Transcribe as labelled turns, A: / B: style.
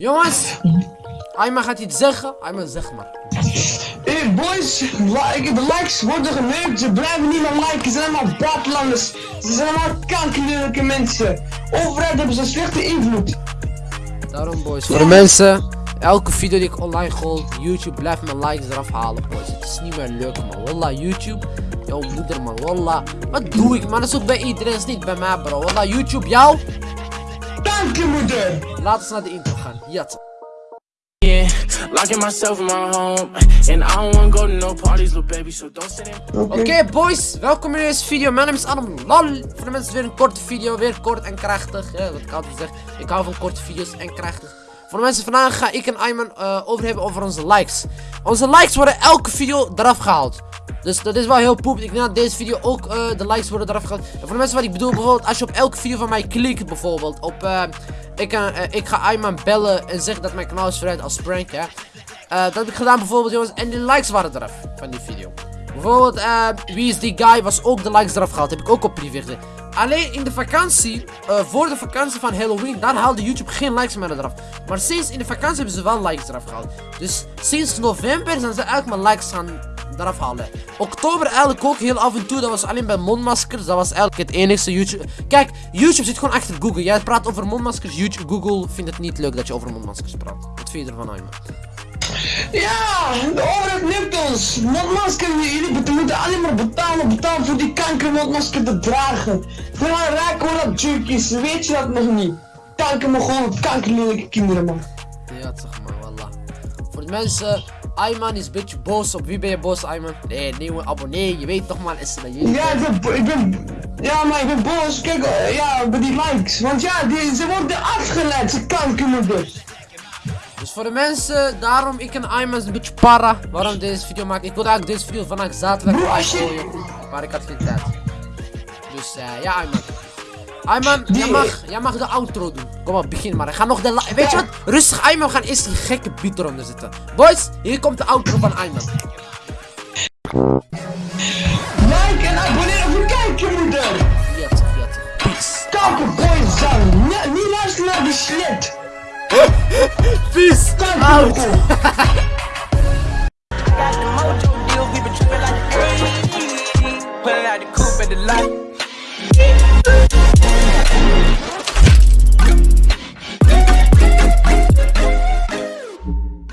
A: Jongens, Ayman gaat iets zeggen. Ayman, zeg maar.
B: Hey boys, like, de likes worden geneukt, ze blijven niet meer liken, ze zijn allemaal buitenlanders. Ze zijn allemaal kankerlijke mensen. Overheid hebben ze een slechte invloed.
A: Daarom, boys. Voor de mensen, elke video die ik online gooi, YouTube blijft mijn likes eraf halen, boys. Het is niet meer leuk, man. Wallah, YouTube. Jouw moeder, man. Wallah. Wat doe ik, man? Dat is ook bij iedereen, dat is niet bij mij, bro. Wallah, YouTube, jou.
B: Kankermoeder!
A: Laten we naar de intro gaan. Jat.
C: Yeah, locking myself in my home, and I don't wanna go to no parties, little baby. So don't sit in.
A: Oké boys, welkom in deze video. Mijn naam is Adam Lal. Voor de mensen weer een korte video, weer kort en krachtig. Ja, wat ik altijd zeg, ik hou van korte video's en krachtig. Voor de mensen vandaag ga ik en Ayman eh, over hebben over onze likes. Onze likes worden elke video eraf gehaald. Dus dat is wel heel poep. Ik denk dat deze video ook eh, de likes worden eraf gehaald. En voor de mensen wat ik bedoel, bijvoorbeeld als je op elke video van mij klikt, bijvoorbeeld op... eh, ik, eh, eh, ik ga Ayman bellen en zeggen dat mijn kanaal is verrijd als prank, hè. Eh, dat heb ik gedaan bijvoorbeeld, jongens. En de likes waren eraf van die video. Bijvoorbeeld, wie is die guy, was ook de likes eraf gehaald. Heb ik ook op privé. Alleen in de vakantie, voor de vakantie van Halloween, dan haalde YouTube geen likes meer eraf. Maar sinds in de vakantie hebben ze wel likes eraf gehaald. Dus sinds november zijn ze eigenlijk mijn likes gaan eraf halen. Oktober eigenlijk ook heel af en toe. Dat was alleen bij mondmaskers. Dat was eigenlijk het enigste YouTube. Kijk, YouTube zit gewoon achter Google. Jij praat over mondmaskers. YouTube, Google vindt het niet leuk dat je over mondmaskers praat. Wat vind je ervan, Ayman?
B: Ja, de overheid neemt ons. Mondmasker, jullie moeten alleen maar betalen, betalen voor die kankermondmasker te dragen. Daarna raken we dat junkies, weet je dat nog niet? Kanker me gewoon kankerlelijke kinderen, man.
A: Ja, zeg maar, wallah. Voor de mensen, Ayman is een beetje boos. Op wie ben je boos, Ayman? Nee, nieuwe abonnee. Je weet toch maar, is.
B: Ja, ik ben, ik ben, ja, maar ik ben boos. Kijk, eh, ja, bij die likes. Want ja, die, ze worden afgeleid, ze kankermoeders.
A: Dus voor de mensen, daarom ik en Ayman een beetje para. Waarom deze video maken? Ik wilde eigenlijk deze video vandaag zaterdag
B: Bro, als je-
A: gooien. Maar ik had geen tijd. Dus eh, ja, Ayman. Ayman, jij mag, jij mag de outro doen. Kom op, begin maar. Ik ga nog de Weet je wat? Rustig, Ayman. We gaan eerst die gekke beat eronder zetten. Boys, hier komt de outro van Ayman.
B: Like en abonneer op je kankermoeder.
A: Yes, yes. Peace.
B: Kankerboys zijn. Nee, niet luisteren naar die shit.
A: Peace. Out.